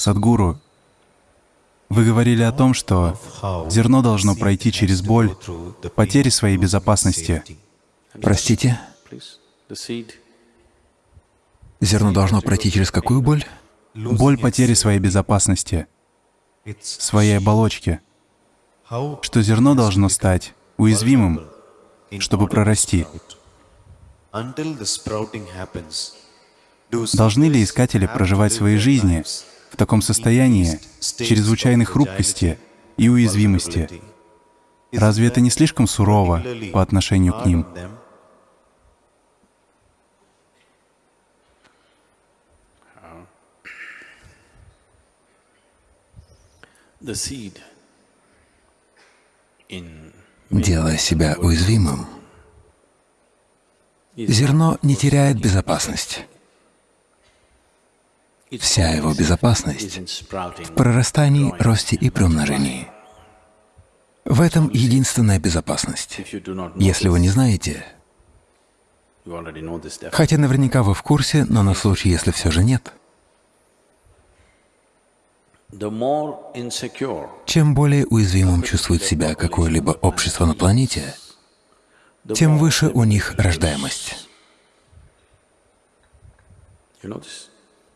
Садгуру, вы говорили о том, что зерно должно пройти через боль, потери своей безопасности. Простите? Зерно должно пройти через какую боль? Боль потери своей безопасности, своей оболочки. Что зерно должно стать уязвимым, чтобы прорасти. Должны ли искатели проживать свои жизни в таком состоянии чрезвычайной хрупкости и уязвимости? Разве это не слишком сурово по отношению к ним? Делая себя уязвимым, зерно не теряет безопасность. Вся его безопасность в прорастании, росте и приумножении. В этом единственная безопасность. Если вы не знаете, хотя наверняка вы в курсе, но на случай, если все же нет, чем более уязвимым чувствует себя какое-либо общество на планете, тем выше у них рождаемость.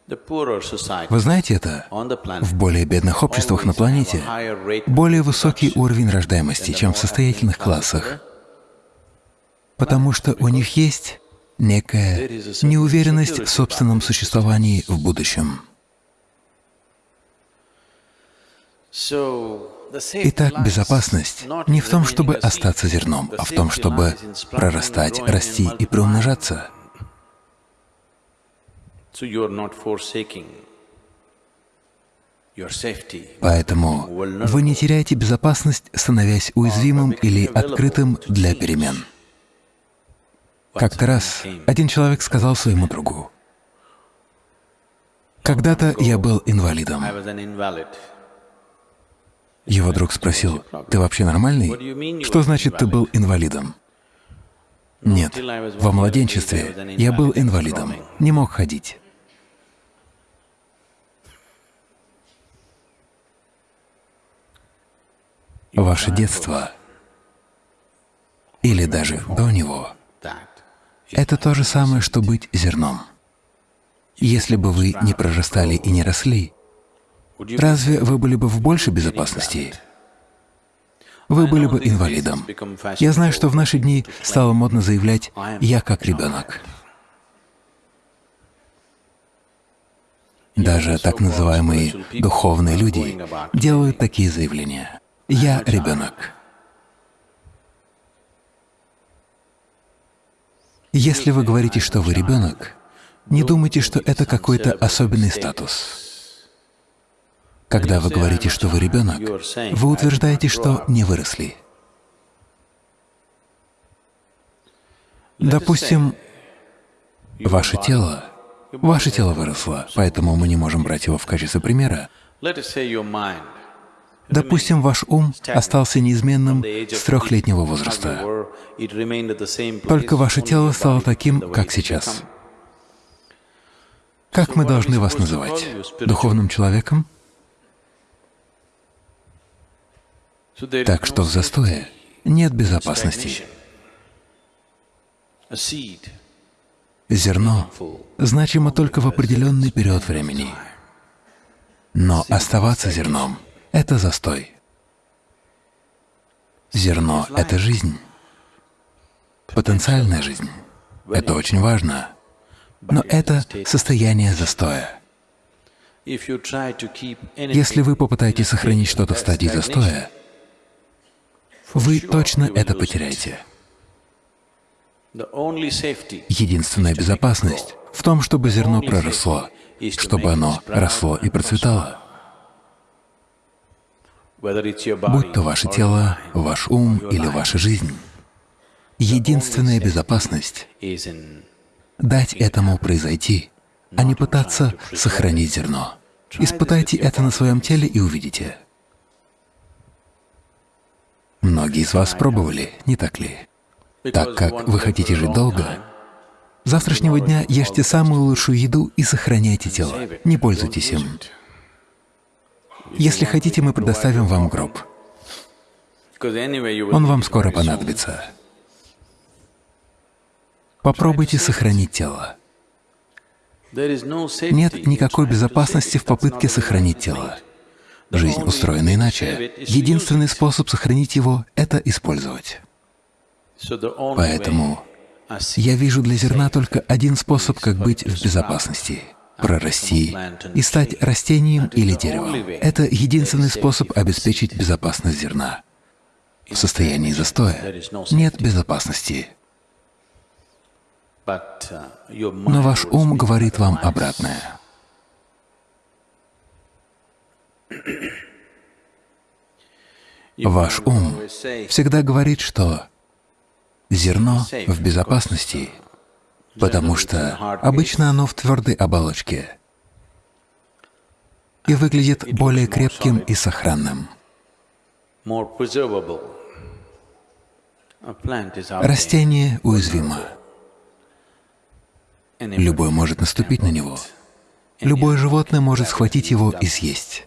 Вы знаете это? В более бедных обществах на планете более высокий уровень рождаемости, чем в состоятельных классах, потому что у них есть некая неуверенность в собственном существовании в будущем. Итак, безопасность не в том, чтобы остаться зерном, а в том, чтобы прорастать, расти и приумножаться. Поэтому вы не теряете безопасность, становясь уязвимым или открытым для перемен. Как-то раз один человек сказал своему другу, «Когда-то я был инвалидом». Его друг спросил, «Ты вообще нормальный? Что значит, ты был инвалидом?» Нет, во младенчестве я был инвалидом, не мог ходить. Ваше детство или даже до него — это то же самое, что быть зерном. Если бы вы не прорастали и не росли, разве вы были бы в большей безопасности? Вы были бы инвалидом. Я знаю, что в наши дни стало модно заявлять «я как ребенок». Даже так называемые духовные люди делают такие заявления. «Я ребенок». Если вы говорите, что вы ребенок, не думайте, что это какой-то особенный статус. Когда вы говорите, что вы ребенок, вы утверждаете, что не выросли. Допустим, ваше тело, ваше тело выросло, поэтому мы не можем брать его в качестве примера. Допустим, ваш ум остался неизменным с трехлетнего возраста, только ваше тело стало таким, как сейчас. Как мы должны вас называть? Духовным человеком? Так что в застое нет безопасности. Зерно значимо только в определенный период времени. Но оставаться зерном это застой. Зерно — это жизнь, потенциальная жизнь. Это очень важно. Но это состояние застоя. Если вы попытаетесь сохранить что-то в стадии застоя, вы точно это потеряете. Единственная безопасность в том, чтобы зерно проросло, чтобы оно росло и процветало будь то ваше тело, ваш ум или ваша жизнь. Единственная безопасность — дать этому произойти, а не пытаться сохранить зерно. Испытайте это на своем теле и увидите. Многие из вас пробовали, не так ли? Так как вы хотите жить долго, завтрашнего дня ешьте самую лучшую еду и сохраняйте тело, не пользуйтесь им. Если хотите, мы предоставим вам гроб. Он вам скоро понадобится. Попробуйте сохранить тело. Нет никакой безопасности в попытке сохранить тело. Жизнь устроена иначе. Единственный способ сохранить его — это использовать. Поэтому я вижу для зерна только один способ, как быть в безопасности — прорасти и стать растением или деревом. Это единственный способ обеспечить безопасность зерна. В состоянии застоя нет безопасности. Но ваш ум говорит вам обратное. Ваш ум всегда говорит, что зерно в безопасности, потому что обычно оно в твердой оболочке и выглядит более крепким и сохранным. Растение уязвимо. Любой может наступить на него. Любое животное может схватить его и съесть.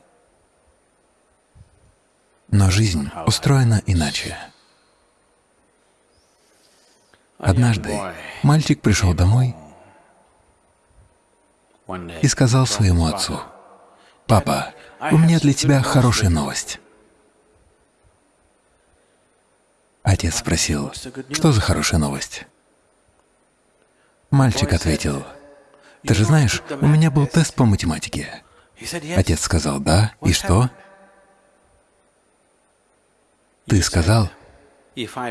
Но жизнь устроена иначе. Однажды мальчик пришел домой и сказал своему отцу, «Папа, у меня для тебя хорошая новость». Отец спросил, «Что за хорошая новость?» Мальчик ответил, «Ты же знаешь, у меня был тест по математике». Отец сказал, «Да, и что?» Ты сказал,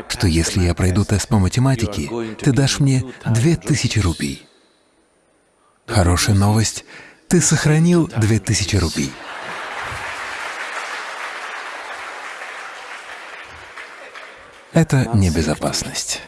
что если я пройду тест по математике, ты дашь мне две тысячи рупий. Хорошая новость — ты сохранил две тысячи рупий. Это небезопасность.